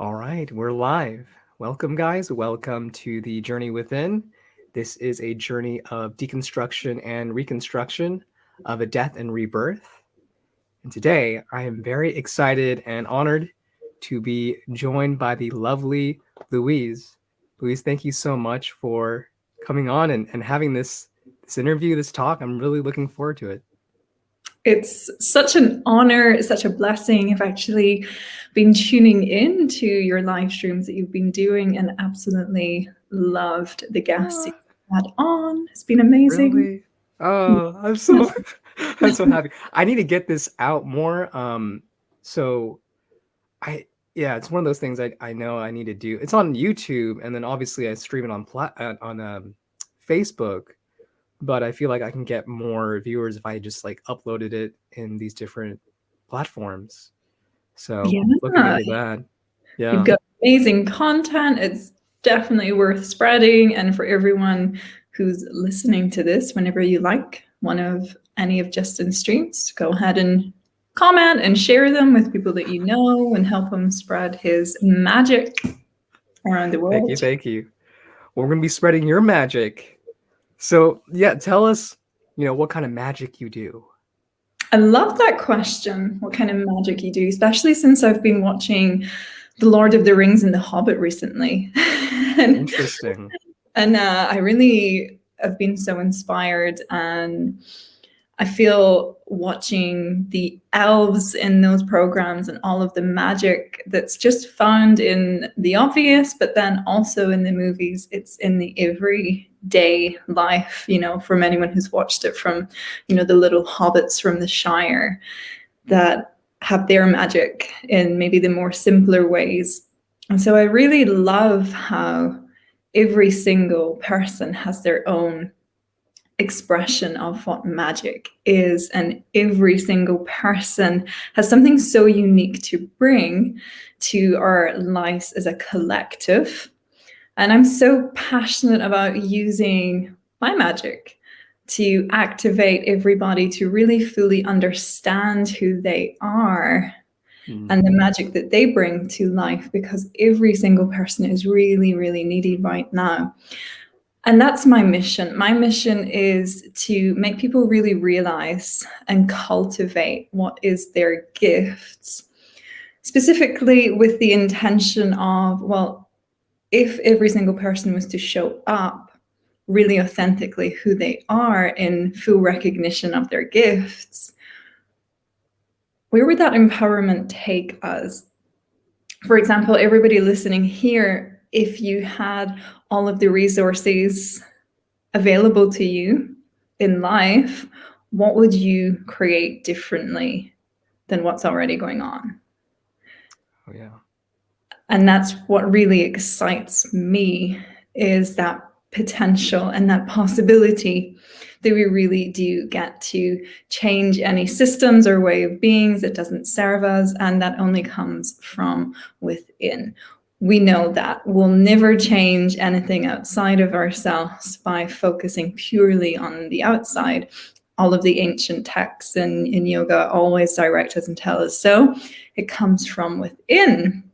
All right, we're live. Welcome, guys. Welcome to the Journey Within. This is a journey of deconstruction and reconstruction of a death and rebirth. And today I am very excited and honored to be joined by the lovely Louise. Louise, thank you so much for coming on and, and having this, this interview, this talk. I'm really looking forward to it. It's such an honor, it's such a blessing. I've actually been tuning in to your live streams that you've been doing and absolutely loved the guests you had on. It's been amazing. Really? Oh, I'm so I'm so happy. I need to get this out more. Um, so I yeah, it's one of those things I, I know I need to do. It's on YouTube, and then obviously I stream it on plat uh, on um, Facebook but I feel like I can get more viewers if I just like uploaded it in these different platforms. So yeah. looking into that. Yeah. You've got amazing content. It's definitely worth spreading. And for everyone who's listening to this, whenever you like one of any of Justin's streams, go ahead and comment and share them with people that you know and help him spread his magic around the world. Thank you. Thank you. We're going to be spreading your magic so yeah, tell us, you know, what kind of magic you do. I love that question. What kind of magic you do, especially since I've been watching The Lord of the Rings and The Hobbit recently. and, Interesting. And uh, I really have been so inspired and I feel watching the elves in those programs and all of the magic that's just found in the obvious, but then also in the movies, it's in the everyday life, you know, from anyone who's watched it from, you know, the little hobbits from the Shire that have their magic in maybe the more simpler ways. And so I really love how every single person has their own expression of what magic is and every single person has something so unique to bring to our lives as a collective and i'm so passionate about using my magic to activate everybody to really fully understand who they are mm. and the magic that they bring to life because every single person is really really needy right now and that's my mission. My mission is to make people really realize and cultivate what is their gifts, specifically with the intention of, well, if every single person was to show up really authentically who they are in full recognition of their gifts, where would that empowerment take us? For example, everybody listening here if you had all of the resources available to you in life, what would you create differently than what's already going on? Oh, yeah. And that's what really excites me is that potential and that possibility that we really do get to change any systems or way of beings that doesn't serve us and that only comes from within we know that we'll never change anything outside of ourselves by focusing purely on the outside. All of the ancient texts in, in yoga always direct us and tell us so. It comes from within.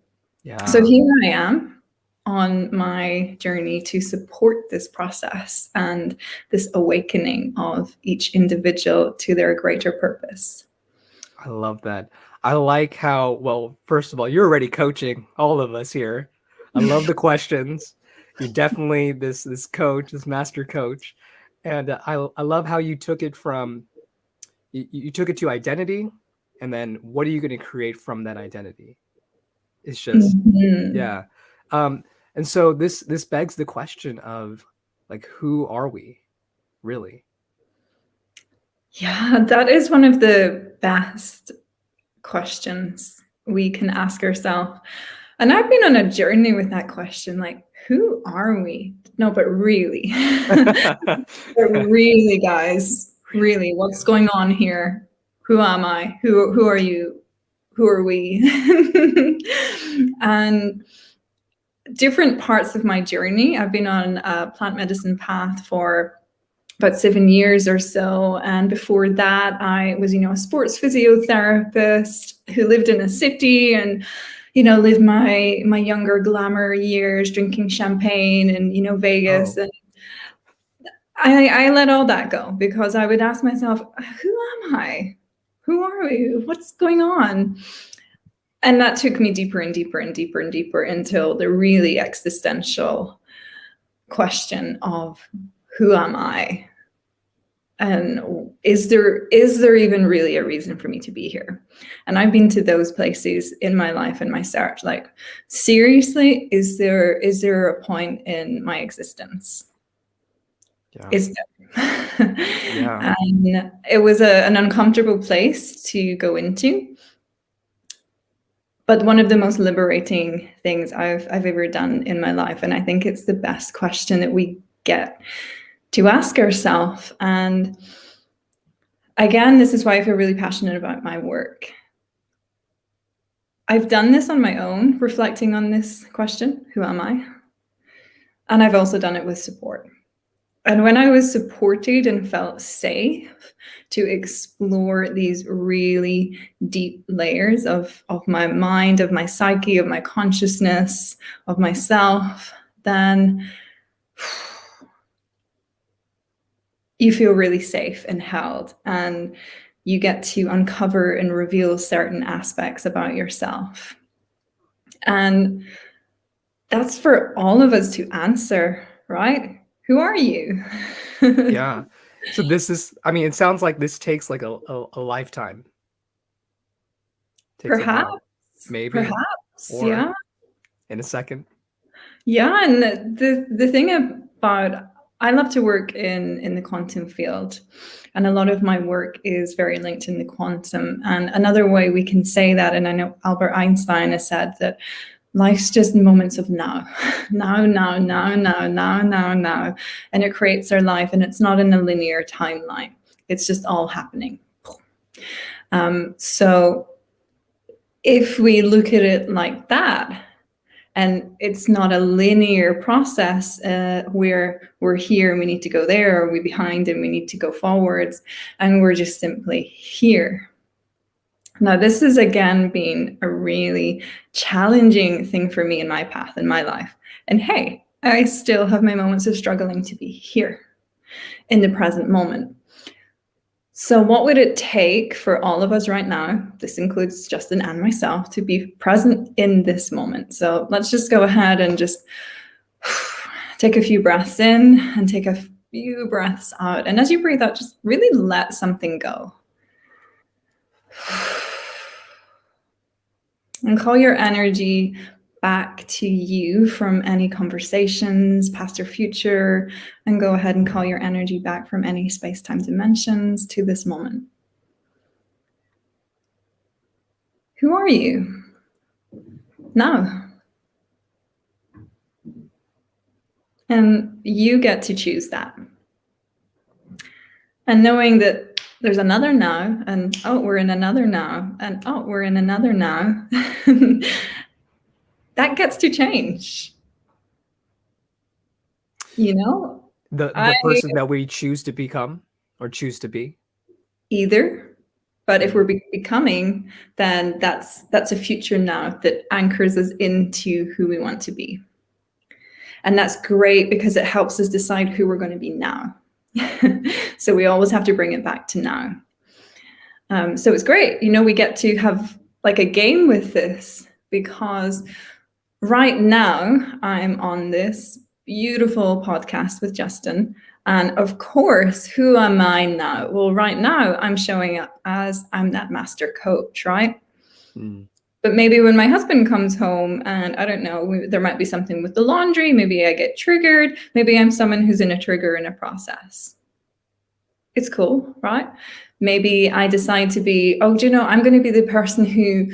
Yeah. So here I am on my journey to support this process and this awakening of each individual to their greater purpose. I love that. I like how, well, first of all, you're already coaching all of us here. I love the questions. You're definitely this this coach, this master coach. And I, I love how you took it from, you, you took it to identity and then what are you going to create from that identity? It's just, mm -hmm. yeah. Um, and so this, this begs the question of like, who are we really? Yeah, that is one of the best questions we can ask ourselves. And I've been on a journey with that question, like, who are we? No, but really, but really, guys, really, what's going on here? Who am I? Who, who are you? Who are we? and different parts of my journey, I've been on a plant medicine path for about seven years or so. And before that, I was, you know, a sports physiotherapist who lived in a city and you know, live my my younger glamour years, drinking champagne and you know Vegas, oh. and I I let all that go because I would ask myself, who am I? Who are we? What's going on? And that took me deeper and deeper and deeper and deeper until the really existential question of who am I? and is there is there even really a reason for me to be here and i've been to those places in my life and my search like seriously is there is there a point in my existence yeah. is there yeah. and it was a, an uncomfortable place to go into but one of the most liberating things I've, I've ever done in my life and i think it's the best question that we get to ask ourselves. And again, this is why I feel really passionate about my work. I've done this on my own, reflecting on this question, who am I? And I've also done it with support. And when I was supported and felt safe to explore these really deep layers of, of my mind, of my psyche, of my consciousness, of myself, then you feel really safe and held and you get to uncover and reveal certain aspects about yourself. And that's for all of us to answer, right? Who are you? yeah. So this is, I mean, it sounds like this takes like a, a, a lifetime. Takes perhaps. maybe. Perhaps. yeah. In a second. Yeah. And the, the thing about I love to work in, in the quantum field. And a lot of my work is very linked in the quantum. And another way we can say that, and I know Albert Einstein has said that life's just moments of now, now, now, now, now, now, now, now. And it creates our life and it's not in a linear timeline. It's just all happening. Um, so if we look at it like that, and it's not a linear process uh, where we're here and we need to go there or we're behind and we need to go forwards and we're just simply here now this has again been a really challenging thing for me in my path in my life and hey i still have my moments of struggling to be here in the present moment so what would it take for all of us right now, this includes Justin and myself, to be present in this moment? So let's just go ahead and just take a few breaths in and take a few breaths out. And as you breathe out, just really let something go. And call your energy back to you from any conversations, past or future, and go ahead and call your energy back from any space-time dimensions to this moment. Who are you now? And you get to choose that. And knowing that there's another now, and oh, we're in another now, and oh, we're in another now. that gets to change. You know? The, the I, person that we choose to become or choose to be? Either. But if mm. we're be becoming, then that's that's a future now that anchors us into who we want to be. And that's great because it helps us decide who we're going to be now. so we always have to bring it back to now. Um, so it's great. You know, we get to have like a game with this because right now I'm on this beautiful podcast with Justin. And of course, who am I now? Well, right now I'm showing up as I'm that master coach, right? Mm. But maybe when my husband comes home and I don't know, there might be something with the laundry, maybe I get triggered, maybe I'm someone who's in a trigger in a process. It's cool, right? Maybe I decide to be, oh, do you know, I'm going to be the person who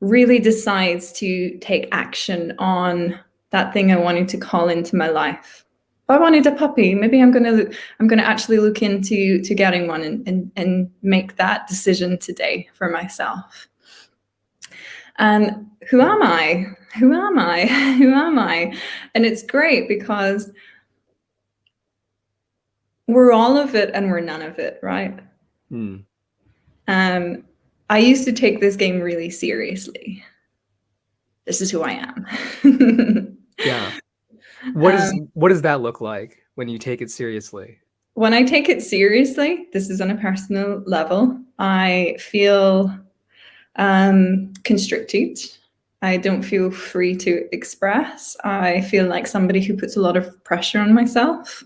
really decides to take action on that thing I wanted to call into my life. If I wanted a puppy, maybe I'm gonna I'm gonna actually look into to getting one and, and, and make that decision today for myself. And who am I? Who am I? who am I? And it's great because we're all of it and we're none of it, right? Hmm. Um, I used to take this game really seriously. this is who I am. yeah. What is um, what does that look like when you take it seriously? When I take it seriously, this is on a personal level, I feel um, constricted. I don't feel free to express. I feel like somebody who puts a lot of pressure on myself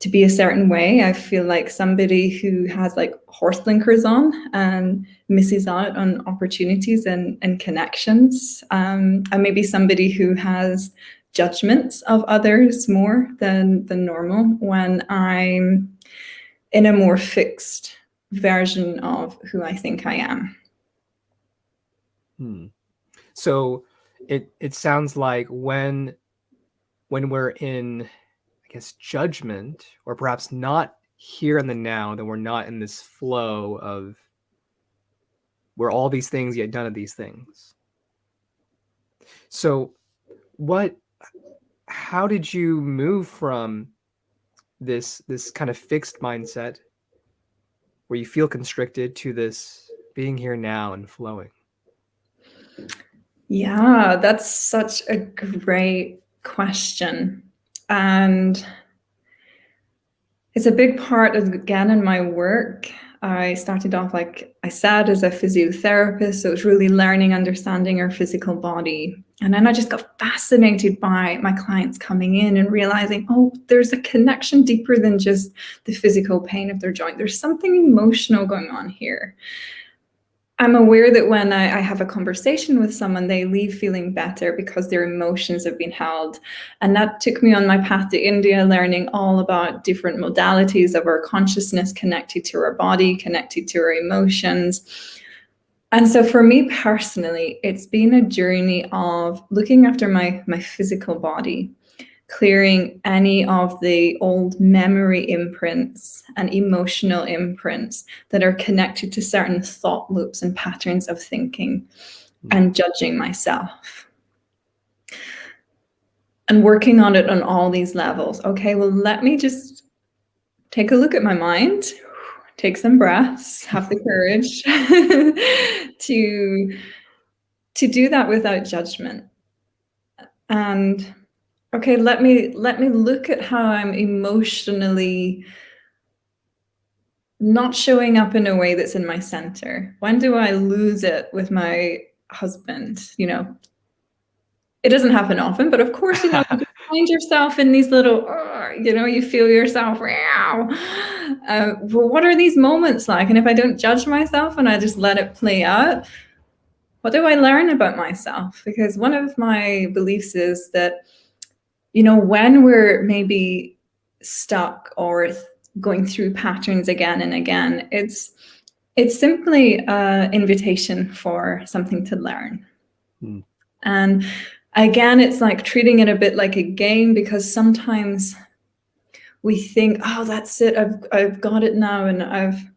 to be a certain way. I feel like somebody who has like horse blinkers on and misses out on opportunities and, and connections. Um, and maybe somebody who has judgments of others more than than normal when I'm in a more fixed version of who I think I am. Hmm. So it it sounds like when when we're in I guess judgment or perhaps not here in the now, then we're not in this flow of where all these things yet none of these things. So what how did you move from this this kind of fixed mindset where you feel constricted to this being here now and flowing? Yeah, that's such a great question. And it's a big part of, again, in my work. I started off, like I said, as a physiotherapist. So it was really learning, understanding our physical body and then I just got fascinated by my clients coming in and realizing, oh, there's a connection deeper than just the physical pain of their joint. There's something emotional going on here. I'm aware that when I, I, have a conversation with someone, they leave feeling better because their emotions have been held. And that took me on my path to India, learning all about different modalities of our consciousness connected to our body, connected to our emotions and so for me personally, it's been a journey of looking after my, my physical body, clearing any of the old memory imprints and emotional imprints that are connected to certain thought loops and patterns of thinking mm. and judging myself. And working on it on all these levels. Okay, well, let me just take a look at my mind take some breaths, have the courage to, to do that without judgment. And okay, let me let me look at how I'm emotionally not showing up in a way that's in my center. When do I lose it with my husband? You know, it doesn't happen often, but of course, you know, you find yourself in these little, uh, you know, you feel yourself, wow uh, well, what are these moments like? And if I don't judge myself and I just let it play out, what do I learn about myself? Because one of my beliefs is that, you know, when we're maybe stuck or going through patterns again and again, it's it's simply an invitation for something to learn. Mm. And again, it's like treating it a bit like a game because sometimes we think, oh, that's it. I've, I've got it now and I've,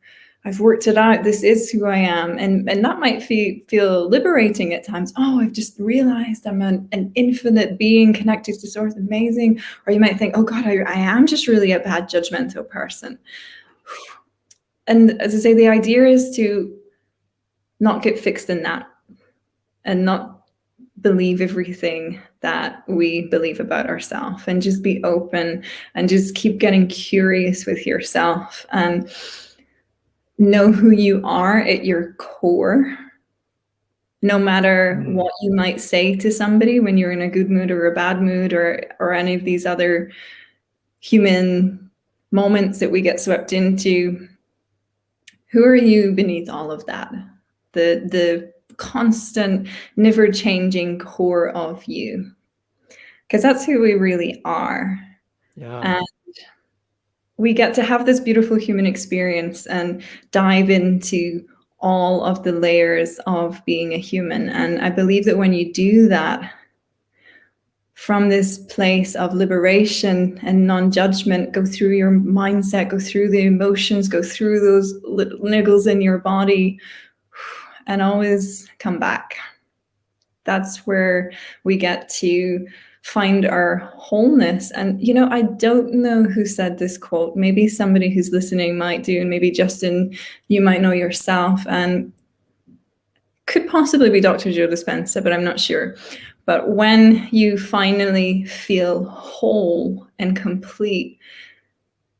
I've worked it out. This is who I am. And, and that might feel, feel liberating at times. Oh, I've just realized I'm an, an infinite being connected to source, amazing. Or you might think, oh God, I, I am just really a bad judgmental person. And as I say, the idea is to not get fixed in that and not believe everything that we believe about ourselves and just be open and just keep getting curious with yourself and know who you are at your core no matter mm. what you might say to somebody when you're in a good mood or a bad mood or or any of these other human moments that we get swept into who are you beneath all of that the the constant, never changing core of you. Because that's who we really are. Yeah. We get to have this beautiful human experience and dive into all of the layers of being a human. And I believe that when you do that, from this place of liberation and non-judgment, go through your mindset, go through the emotions, go through those little niggles in your body, and always come back. That's where we get to find our wholeness. And, you know, I don't know who said this quote. Maybe somebody who's listening might do, and maybe Justin, you might know yourself. And could possibly be Dr. Joe Dispenza, but I'm not sure. But when you finally feel whole and complete,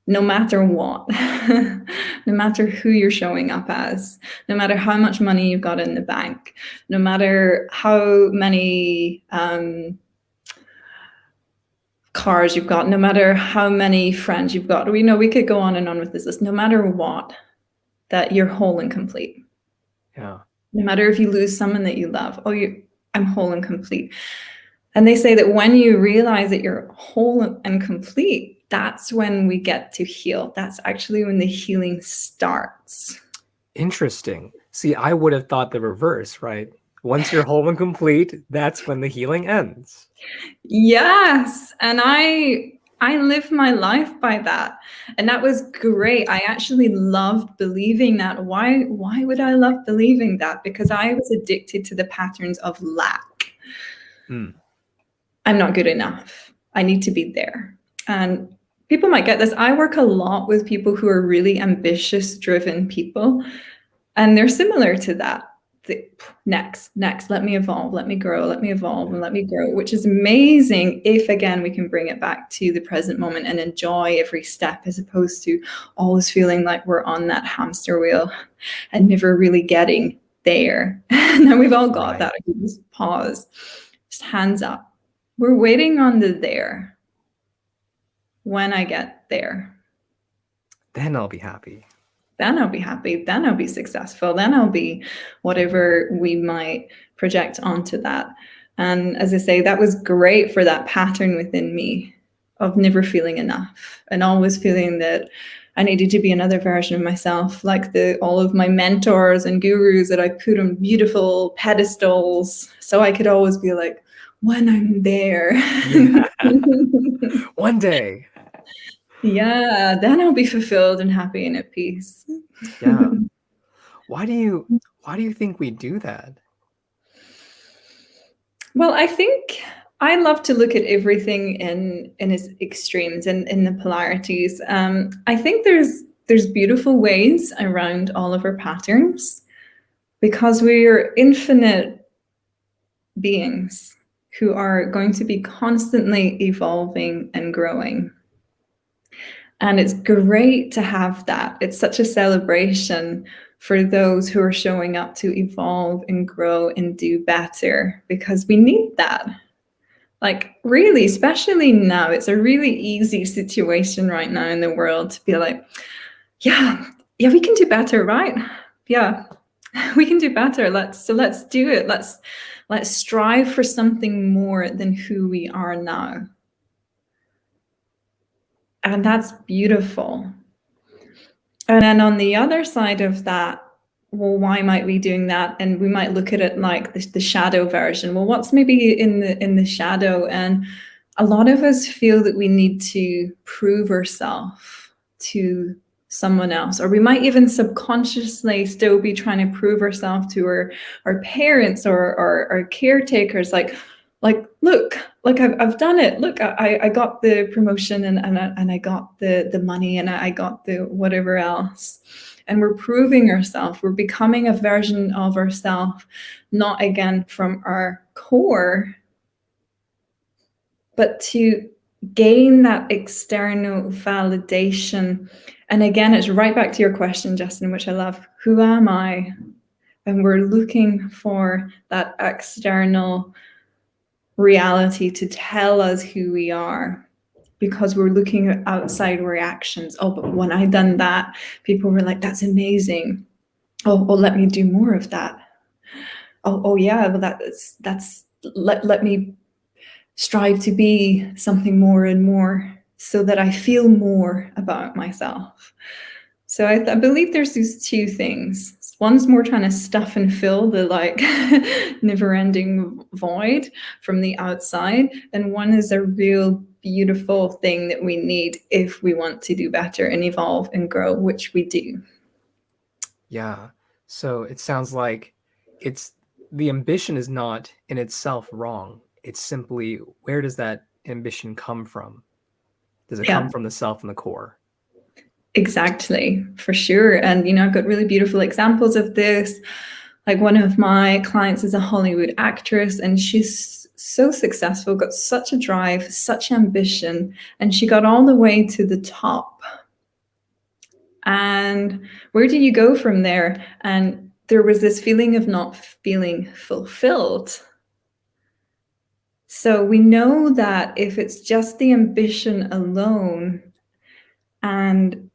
no matter what, no matter who you're showing up as, no matter how much money you've got in the bank, no matter how many um, cars you've got, no matter how many friends you've got, we know we could go on and on with this list, no matter what, that you're whole and complete. Yeah. No matter if you lose someone that you love, oh, you, I'm whole and complete. And they say that when you realize that you're whole and complete, that's when we get to heal. That's actually when the healing starts. Interesting. See, I would have thought the reverse, right? Once you're whole and complete, that's when the healing ends. Yes. And I I live my life by that. And that was great. I actually loved believing that. Why why would I love believing that? Because I was addicted to the patterns of lack. Hmm. I'm not good enough. I need to be there. And people might get this. I work a lot with people who are really ambitious, driven people, and they're similar to that. The, next, next, let me evolve, let me grow, let me evolve, and let me grow, which is amazing if, again, we can bring it back to the present moment and enjoy every step as opposed to always feeling like we're on that hamster wheel and never really getting there. now we've all got right. that. Just pause, just hands up. We're waiting on the there when I get there. Then I'll be happy. Then I'll be happy. Then I'll be successful. Then I'll be whatever we might project onto that. And as I say, that was great for that pattern within me of never feeling enough and always feeling that I needed to be another version of myself, like the all of my mentors and gurus that I put on beautiful pedestals. So I could always be like, when I'm there. One day yeah then i'll be fulfilled and happy and at peace. Yeah. Why do you why do you think we do that? Well i think i love to look at everything in in its extremes and in the polarities. Um i think there's there's beautiful ways around all of our patterns because we're infinite beings who are going to be constantly evolving and growing and it's great to have that. It's such a celebration for those who are showing up to evolve and grow and do better because we need that. Like really, especially now, it's a really easy situation right now in the world to be like, yeah, yeah, we can do better, right? Yeah, we can do better. Let's so let's do it. Let's let's strive for something more than who we are now. And that's beautiful. And then on the other side of that, well, why might we doing that? And we might look at it like the, the shadow version. Well, what's maybe in the in the shadow? And a lot of us feel that we need to prove ourselves to someone else or we might even subconsciously still be trying to prove ourselves to our our parents or, or our caretakers like like, look, like I've, I've done it. Look, I, I got the promotion and, and, I, and I got the, the money and I got the whatever else. And we're proving ourselves. We're becoming a version of ourselves, not again from our core, but to gain that external validation. And again, it's right back to your question, Justin, which I love. Who am I? And we're looking for that external reality to tell us who we are because we're looking at outside reactions. Oh, but when I done that, people were like, that's amazing. Oh, oh, let me do more of that. Oh, oh yeah, well that's that's let let me strive to be something more and more so that I feel more about myself. So I, I believe there's these two things. One's more trying to stuff and fill the like never ending void from the outside. And one is a real beautiful thing that we need if we want to do better and evolve and grow, which we do. Yeah. So it sounds like it's the ambition is not in itself wrong. It's simply where does that ambition come from? Does it yeah. come from the self and the core? Exactly, for sure. And, you know, I've got really beautiful examples of this. Like one of my clients is a Hollywood actress and she's so successful, got such a drive, such ambition, and she got all the way to the top. And where do you go from there? And there was this feeling of not feeling fulfilled. So we know that if it's just the ambition alone and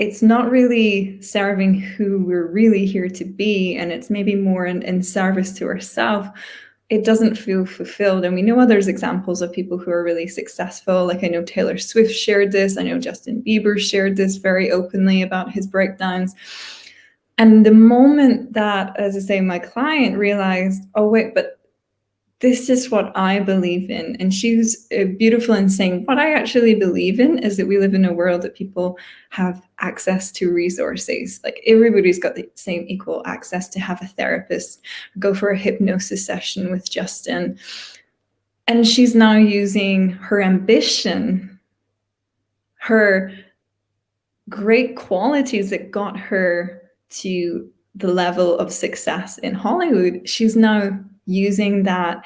it's not really serving who we're really here to be, and it's maybe more in, in service to ourselves, it doesn't feel fulfilled. And we know others examples of people who are really successful. Like I know Taylor Swift shared this. I know Justin Bieber shared this very openly about his breakdowns. And the moment that, as I say, my client realized, oh, wait, but this is what I believe in. And she was uh, beautiful in saying, what I actually believe in is that we live in a world that people have access to resources. Like everybody's got the same equal access to have a therapist, go for a hypnosis session with Justin. And she's now using her ambition, her great qualities that got her to the level of success in Hollywood. She's now using that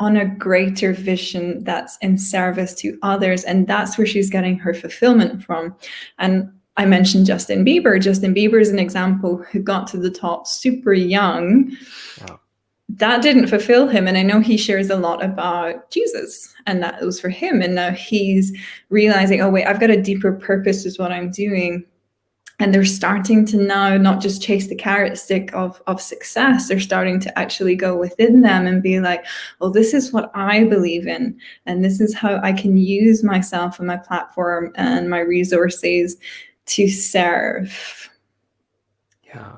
on a greater vision that's in service to others. And that's where she's getting her fulfillment from. And I mentioned Justin Bieber. Justin Bieber is an example who got to the top super young. Wow. That didn't fulfill him. And I know he shares a lot about Jesus and that was for him. And now he's realizing, oh, wait, I've got a deeper purpose is what I'm doing and they're starting to now not just chase the carrot stick of, of success, they're starting to actually go within them and be like, well, this is what I believe in, and this is how I can use myself and my platform and my resources to serve. Yeah.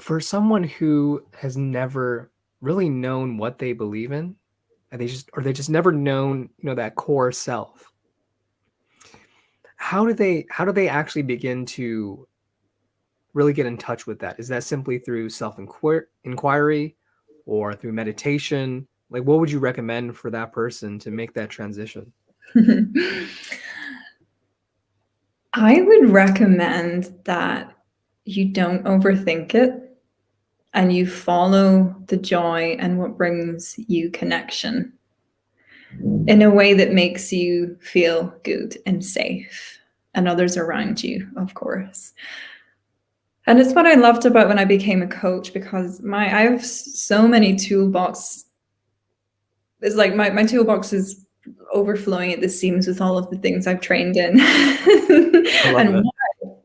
For someone who has never really known what they believe in, and they just or they just never known, you know, that core self how do they how do they actually begin to really get in touch with that? Is that simply through self inquiry or through meditation? Like, what would you recommend for that person to make that transition? I would recommend that you don't overthink it and you follow the joy and what brings you connection in a way that makes you feel good and safe and others around you, of course. And it's what I loved about when I became a coach because my I have so many toolbox. It's like my, my toolbox is overflowing at the seams with all of the things I've trained in. and why,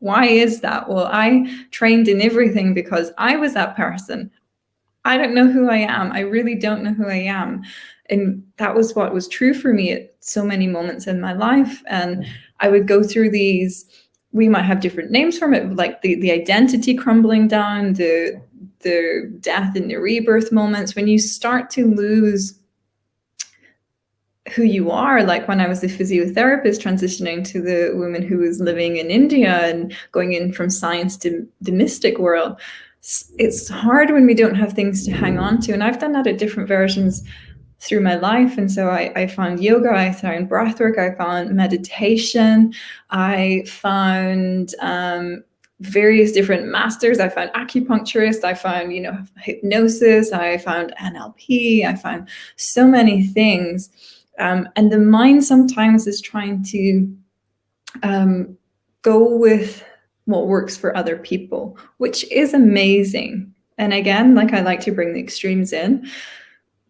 why is that? Well, I trained in everything because I was that person. I don't know who I am. I really don't know who I am. And that was what was true for me at so many moments in my life. And. I would go through these, we might have different names from it, like the, the identity crumbling down, the, the death and the rebirth moments, when you start to lose who you are, like when I was a physiotherapist transitioning to the woman who was living in India and going in from science to the mystic world, it's hard when we don't have things to hang on to. And I've done that at different versions through my life. And so I, I found yoga, I found breathwork, I found meditation, I found um, various different masters. I found acupuncturist, I found, you know, hypnosis, I found NLP, I found so many things. Um, and the mind sometimes is trying to um, go with what works for other people, which is amazing. And again, like I like to bring the extremes in,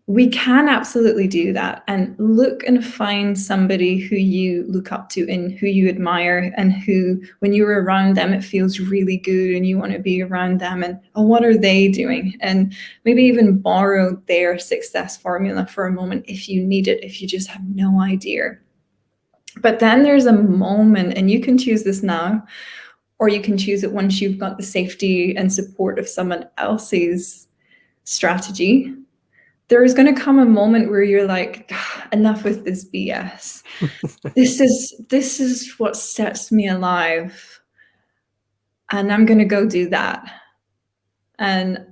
we can absolutely do that and look and find somebody who you look up to and who you admire and who when you're around them it feels really good and you want to be around them and oh, what are they doing? And maybe even borrow their success formula for a moment if you need it if you just have no idea. But then there's a moment and you can choose this now or you can choose it once you've got the safety and support of someone else's strategy there is going to come a moment where you're like ah, enough with this bs this is this is what sets me alive and i'm going to go do that. And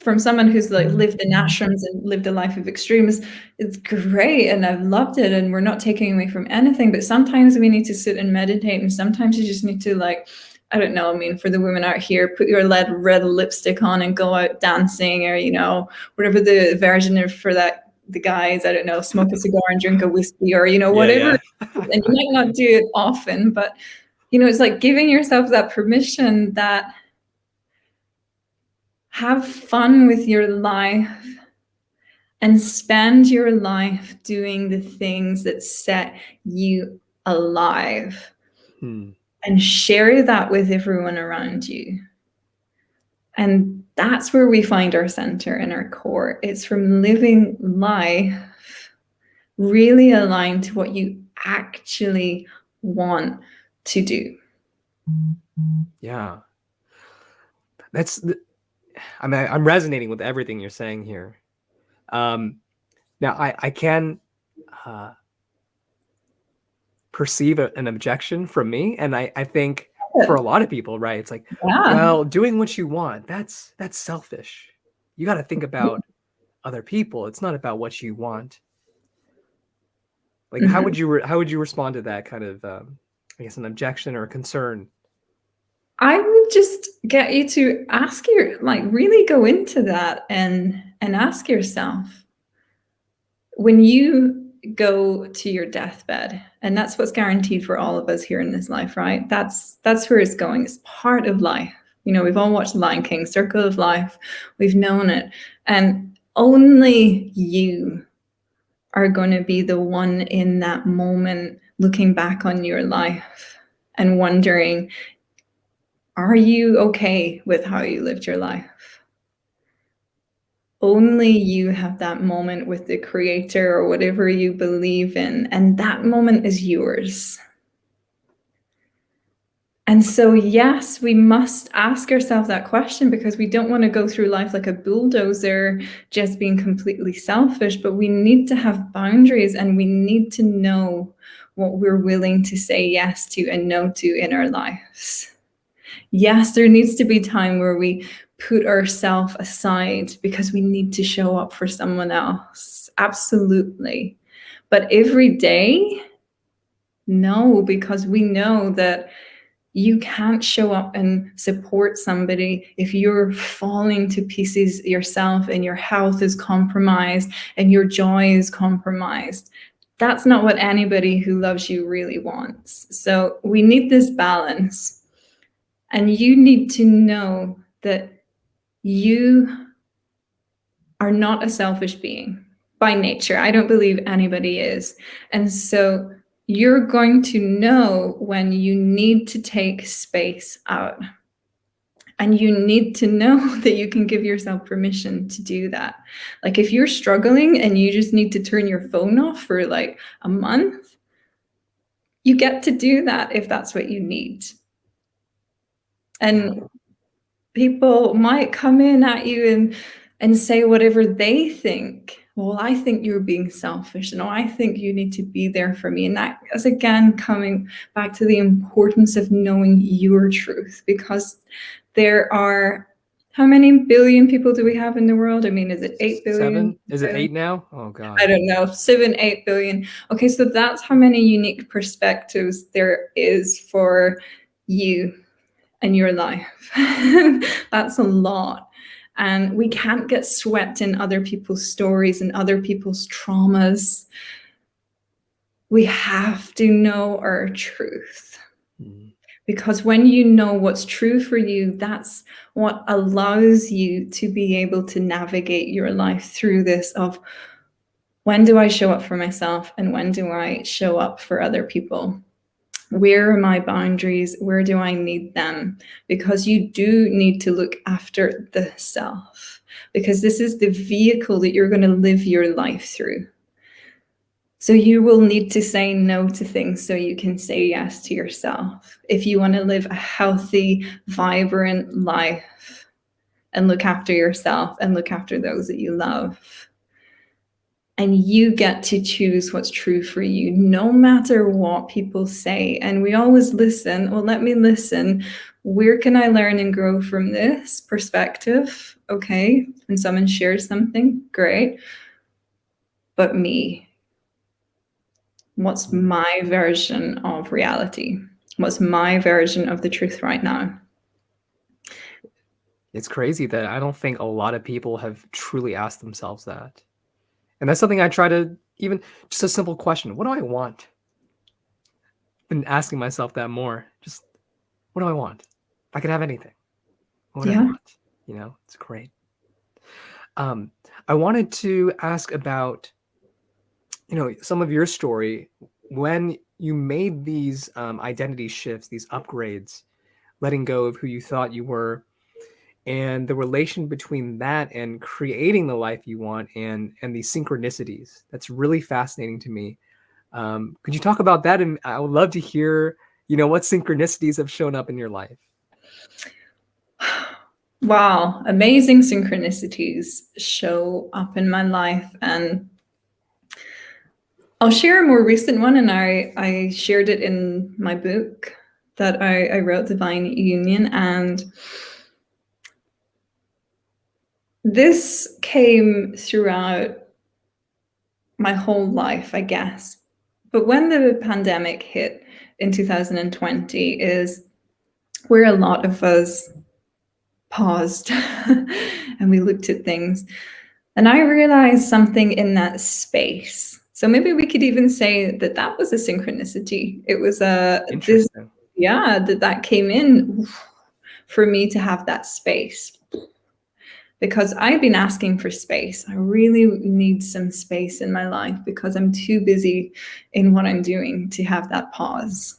from someone who's like mm-hmm. lived in ashrams and lived a life of extremes it's great and i've loved it and we're not taking away from anything but sometimes we need to sit and meditate and sometimes you just need to like I don't know. I mean, for the women out here, put your red red lipstick on and go out dancing, or you know, whatever the version of for that. The guys, I don't know, smoke a cigar and drink a whiskey, or you know, whatever. Yeah, yeah. and you might not do it often, but you know, it's like giving yourself that permission that have fun with your life and spend your life doing the things that set you alive hmm. And share that with everyone around you. And that's where we find our center and our core. It's from living life really aligned to what you actually want to do. Yeah. That's, I mean, I'm resonating with everything you're saying here. Um, now, I, I can uh, perceive a, an objection from me, and I, I think for a lot of people, right? It's like, yeah. well, doing what you want, that's that's selfish. You got to think about other people. It's not about what you want. Like, mm -hmm. how would mm-hmm. you how would you respond to that kind of, um, I guess, an objection or a concern? I would just get you to ask your like really go into that and and ask yourself when you go to your deathbed. And that's what's guaranteed for all of us here in this life right? That's that's where it's going. It's part of life. You know we've all watched The lion king circle of life. We've known it. And only you are going to be the one in that moment looking back on your life and wondering are you okay with how you lived your life? Only you have that moment with the creator or whatever you believe in, and that moment is yours. And so, yes, we must ask ourselves that question because we don't want to go through life like a bulldozer, just being completely selfish, but we need to have boundaries and we need to know what we're willing to say yes to and no to in our lives yes, there needs to be time where we put ourselves aside because we need to show up for someone else. Absolutely. But every day, no, because we know that you can't show up and support somebody if you're falling to pieces yourself and your health is compromised and your joy is compromised. That's not what anybody who loves you really wants. So we need this balance. And you need to know that you are not a selfish being by nature. I don't believe anybody is. And so you're going to know when you need to take space out. And you need to know that you can give yourself permission to do that. Like if you're struggling and you just need to turn your phone off for like a month, you get to do that if that's what you need. And people might come in at you and, and say whatever they think. Well, I think you're being selfish. No, I think you need to be there for me. And that is again coming back to the importance of knowing your truth because there are how many billion people do we have in the world? I mean, is it 8 billion? Seven? Is it eight now? Oh, God. I don't know. Seven, eight billion. Okay, so that's how many unique perspectives there is for you in your life. That's a lot. And we can't get swept in other people's stories and other people's traumas. We have to know our truth. Mm. Because when you know what's true for you, that's what allows you to be able to navigate your life through this of when do I show up for myself and when do I show up for other people? Where are my boundaries? Where do I need them? Because you do need to look after the self because this is the vehicle that you're going to live your life through. So you will need to say no to things so you can say yes to yourself. If you want to live a healthy, vibrant life and look after yourself and look after those that you love and you get to choose what's true for you, no matter what people say. And we always listen. Well, let me listen. Where can I learn and grow from this perspective? Okay. When someone shares something, great. But me, what's my version of reality? what's my version of the truth right now. It's crazy that I don't think a lot of people have truly asked themselves that. And that's something I try to even just a simple question. What do I want? Been asking myself that more. Just what do I want? I could have anything. What do I Yeah. want? You know, it's great. Um, I wanted to ask about, you know, some of your story when you made these um, identity shifts, these upgrades, letting go of who you thought you were, and the relation between that and creating the life you want and and these synchronicities. That's really fascinating to me. Um, could you talk about that? And I would love to hear, you know, what synchronicities have shown up in your life. Wow, amazing synchronicities show up in my life. And I'll share a more recent one, and I, I shared it in my book that I, I wrote, Divine Union. And this came throughout my whole life, I guess. But when the pandemic hit in 2020 is where a lot of us paused and we looked at things. And I realized something in that space. So maybe we could even say that that was a synchronicity. It was a this, yeah, that that came in for me to have that space. Because I've been asking for space. I really need some space in my life because I'm too busy in what I'm doing to have that pause.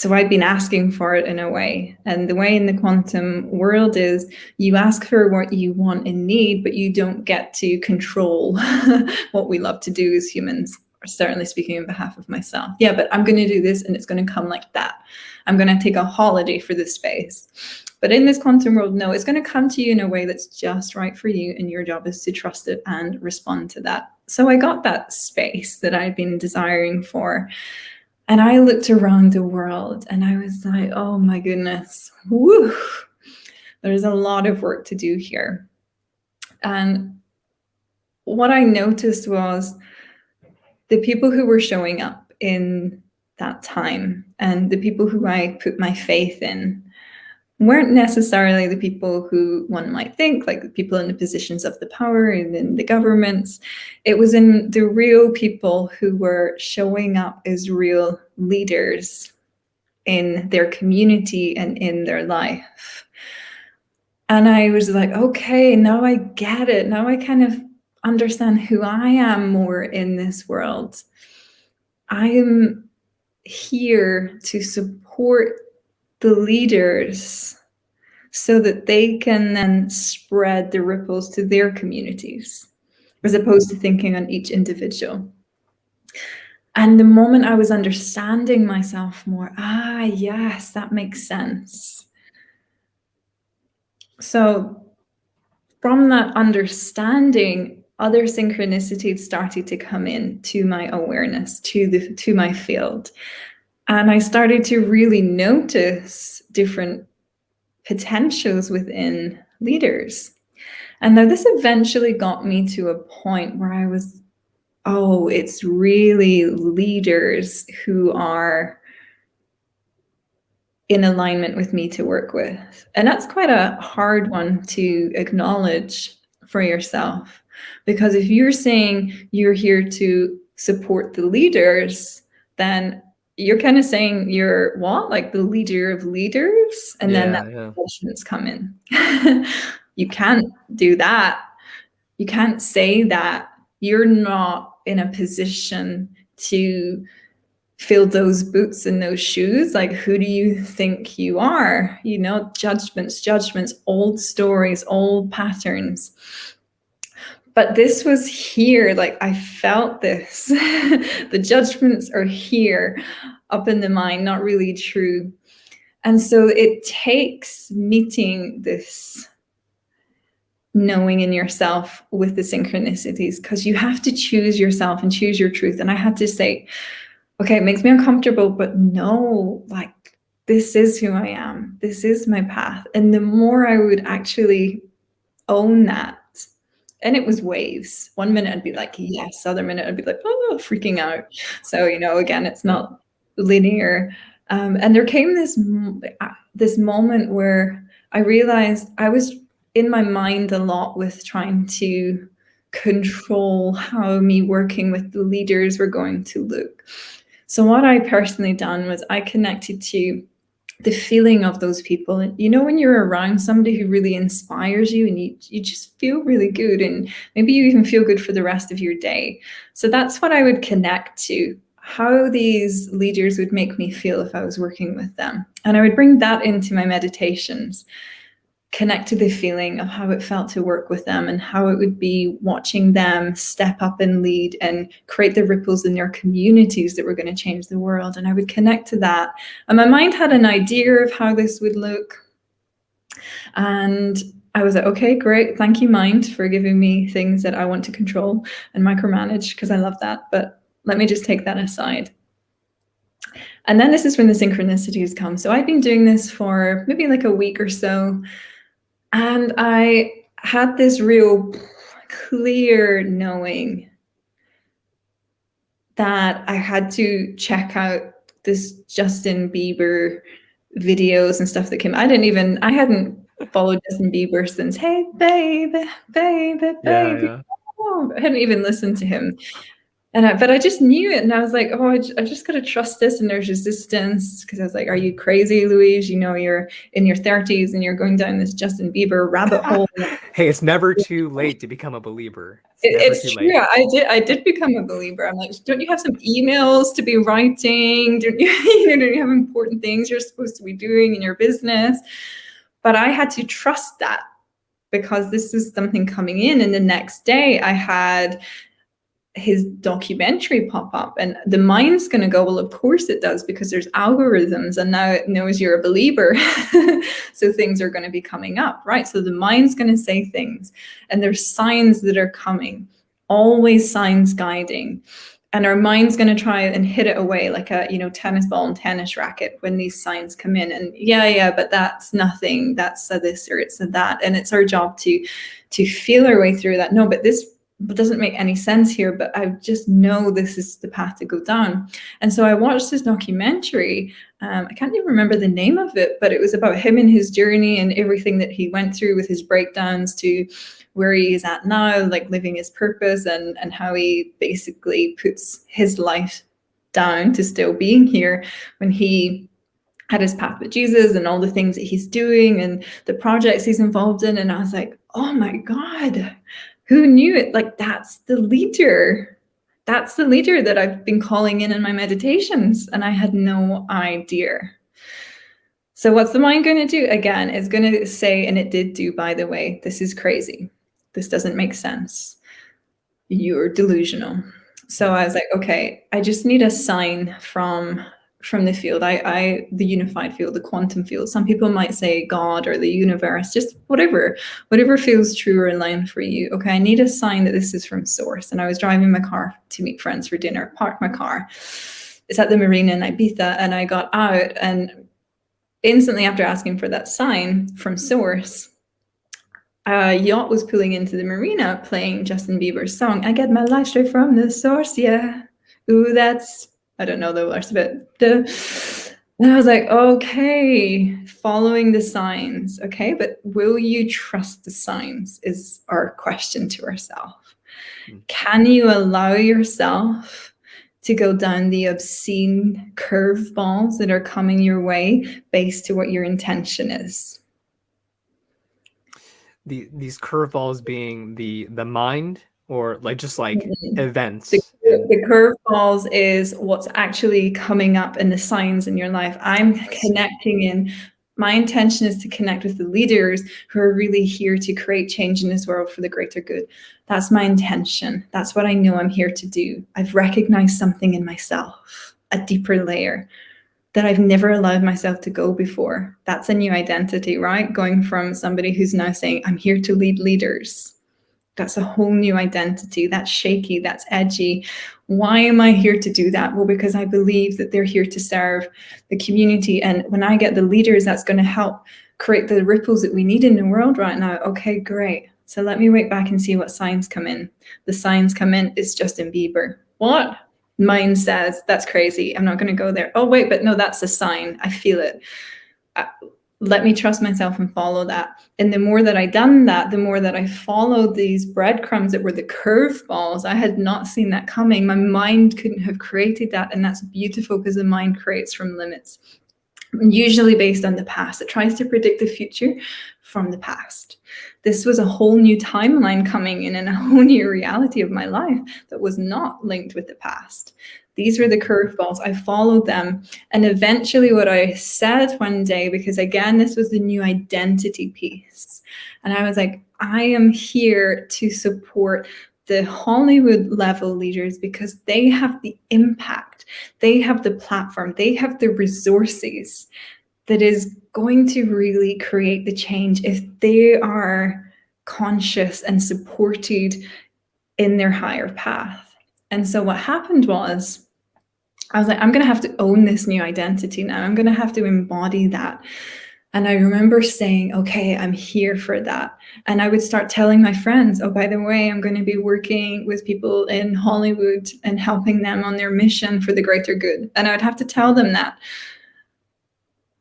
So I've been asking for it in a way. And the way in the quantum world is you ask for what you want and need, but you don't get to control what we love to do as humans. Certainly speaking on behalf of myself. Yeah, but I'm going to do this and it's going to come like that. I'm going to take a holiday for this space. But in this quantum world, no, it's going to come to you in a way that's just right for you. And your job is to trust it and respond to that. So I got that space that I've been desiring for. And I looked around the world and I was like, oh my goodness, there's a lot of work to do here. And what I noticed was the people who were showing up in that time and the people who I put my faith in weren't necessarily the people who one might think, like the people in the positions of the power and in the governments. It was in the real people who were showing up as real leaders in their community and in their life. And I was like, okay, now I get it. Now I kind of understand who I am more in this world. I am here to support the leaders so that they can then spread the ripples to their communities as opposed to thinking on each individual. And the moment I was understanding myself more, ah, yes, that makes sense. So from that understanding, other synchronicities started to come in to my awareness, to the to my field. And I started to really notice different potentials within leaders. And now this eventually got me to a point where I was, oh, it's really leaders who are in alignment with me to work with. And that's quite a hard one to acknowledge for yourself. Because if you're saying you're here to support the leaders, then you're kind of saying you're what? Like the leader of leaders? And then that yeah. questions come in. you can't do that. You can't say that. You're not in a position to fill those boots and those shoes. Like, who do you think you are? You know, judgments, judgments, old stories, old patterns. But this was here, like I felt this. the judgments are here up in the mind, not really true. And so it takes meeting this knowing in yourself with the synchronicities because you have to choose yourself and choose your truth. And I had to say, okay, it makes me uncomfortable, but no, like this is who I am. This is my path. And the more I would actually own that, and it was waves. One minute I'd be like, yes, other minute I'd be like, oh, freaking out. So, you know, again, it's not linear. Um, and there came this uh, this moment where I realized I was in my mind a lot with trying to control how me working with the leaders were going to look. So what I personally done was I connected to the feeling of those people. You know, when you're around somebody who really inspires you and you, you just feel really good and maybe you even feel good for the rest of your day. So that's what I would connect to how these leaders would make me feel if I was working with them. And I would bring that into my meditations, connect to the feeling of how it felt to work with them and how it would be watching them step up and lead and create the ripples in their communities that were going to change the world. And I would connect to that. And my mind had an idea of how this would look. And I was like, okay, great. Thank you, mind, for giving me things that I want to control and micromanage because I love that. But let me just take that aside. And then this is when the synchronicities come. So I've been doing this for maybe like a week or so. And I had this real clear knowing that I had to check out this Justin Bieber videos and stuff that came. I didn't even, I hadn't followed Justin Bieber since, hey, baby, baby, baby. Yeah, yeah. Oh, I hadn't even listened to him. And I, but I just knew it, and I was like, oh, I, I just gotta trust this. And there's resistance because I was like, are you crazy, Louise? You know, you're in your 30s and you're going down this Justin Bieber rabbit hole. hey, it's never too late to become a believer. It's, it's true. Late. I did. I did become a believer. I'm like, don't you have some emails to be writing? Don't you, you know, don't you have important things you're supposed to be doing in your business? But I had to trust that because this was something coming in. And the next day, I had his documentary pop up and the mind's going to go well of course it does because there's algorithms and now it knows you're a believer. So things are going to be coming up right? So the mind's going to say things and there's signs that are coming always signs guiding. And our mind's going to try and hit it away like a you know tennis ball and tennis racket when these signs come in and yeah yeah but that's nothing that's a this or it's a that and it's our job to to feel our way through that. No but this doesn't make any sense here, but I just know this is the path to go down. And so I watched this documentary. Um, I can't even remember the name of it, but it was about him and his journey and everything that he went through with his breakdowns to where he is at now, like living his purpose and, and how he basically puts his life down to still being here when he had his path with Jesus and all the things that he's doing and the projects he's involved in. And I was like, oh my God, who knew it? Like that's the leader. That's the leader that I've been calling in in my meditations. And I had no idea. So what's the mind going to do? Again, it's going to say, and it did do, by the way, this is crazy. This doesn't make sense. You're delusional. So I was like, okay, I just need a sign from from the field. I, I, the unified field, the quantum field. Some people might say God or the universe, just whatever, whatever feels true or in line for you. Okay, I need a sign that this is from source. And I was driving my car to meet friends for dinner, parked my car. It's at the marina in Ibiza, and I got out and instantly after asking for that sign from source, a yacht was pulling into the marina playing Justin Bieber's song, I get my life straight from the source, yeah. Ooh, that's I don't know the rest of it. And I was like, okay, following the signs. Okay, but will you trust the signs is our question to ourselves. Mm. Can you allow yourself to go down the obscene curveballs that are coming your way based to what your intention is? The, these curveballs being the the mind or like just like mm-hmm. events. The, the curveballs is what's actually coming up in the signs in your life. I'm connecting in my intention is to connect with the leaders who are really here to create change in this world for the greater good. That's my intention. That's what i know i'm here to do. I've recognized something in myself a deeper layer that I've never allowed myself to go before. That's a new identity, right? Going from somebody who's now saying, I'm here to lead leaders that's a whole new identity. That's shaky, that's edgy. Why am I here to do that? Well, because I believe that they're here to serve the community. And when I get the leaders, that's going to help create the ripples that we need in the world right now. Okay, great. So let me wait back and see what signs come in. The signs come in, it's Justin Bieber. What? mind says, that's crazy. I'm not going to go there. Oh, wait, but no, that's a sign. I feel it. Uh, let me trust myself and follow that. And the more that I done that, the more that I followed these breadcrumbs that were the curveballs, I had not seen that coming. My mind couldn't have created that. And that's beautiful because the mind creates from limits, usually based on the past. It tries to predict the future from the past. This was a whole new timeline coming in and a whole new reality of my life that was not linked with the past. These were the curveballs. I followed them. And eventually what I said one day, because again, this was the new identity piece. And I was like, I am here to support the Hollywood level leaders because they have the impact, they have the platform, they have the resources that is going to really create the change if they are conscious and supported in their higher path. And so what happened was, I was like, I'm going to have to own this new identity now. I'm going to have to embody that. And I remember saying, okay, I'm here for that. And I would start telling my friends, oh, by the way, I'm going to be working with people in Hollywood and helping them on their mission for the greater good. And I would have to tell them that.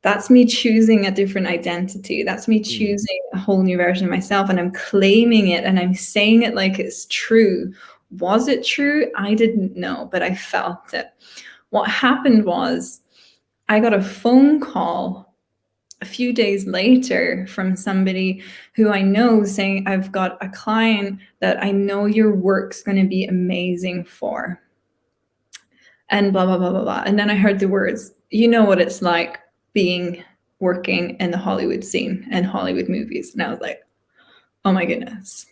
That's me choosing a different identity. That's me mm. choosing a whole new version of myself. And I'm claiming it and I'm saying it like it's true. Was it true? I didn't know, but I felt it. What happened was I got a phone call a few days later from somebody who I know saying, I've got a client that I know your work's going to be amazing for. And blah, blah, blah, blah, blah. And then I heard the words, you know what it's like being working in the Hollywood scene and Hollywood movies. And I was like, oh my goodness.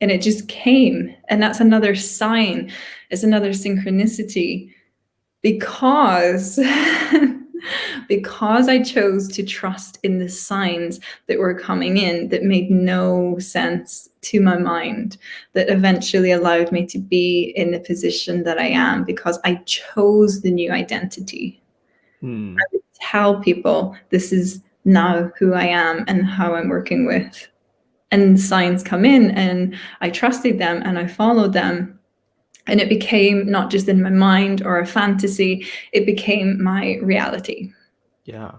And it just came. And that's another sign, it's another synchronicity because because I chose to trust in the signs that were coming in that made no sense to my mind, that eventually allowed me to be in the position that I am because I chose the new identity. Hmm. I would tell people this is now who I am and how I'm working with. And signs come in and I trusted them and I followed them and it became not just in my mind or a fantasy, it became my reality. Yeah.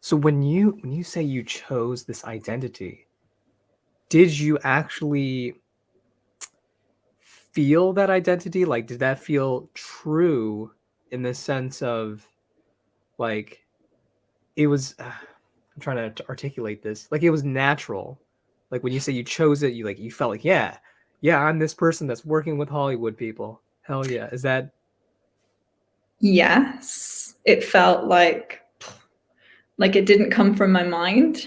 So when you when you say you chose this identity, did you actually feel that identity? Like did that feel true in the sense of like it was uh, I'm trying to articulate this. Like it was natural. Like when you say you chose it, you like you felt like, yeah, yeah, I'm this person that's working with Hollywood people. Hell yeah. Is that? Yes. It felt like, like it didn't come from my mind.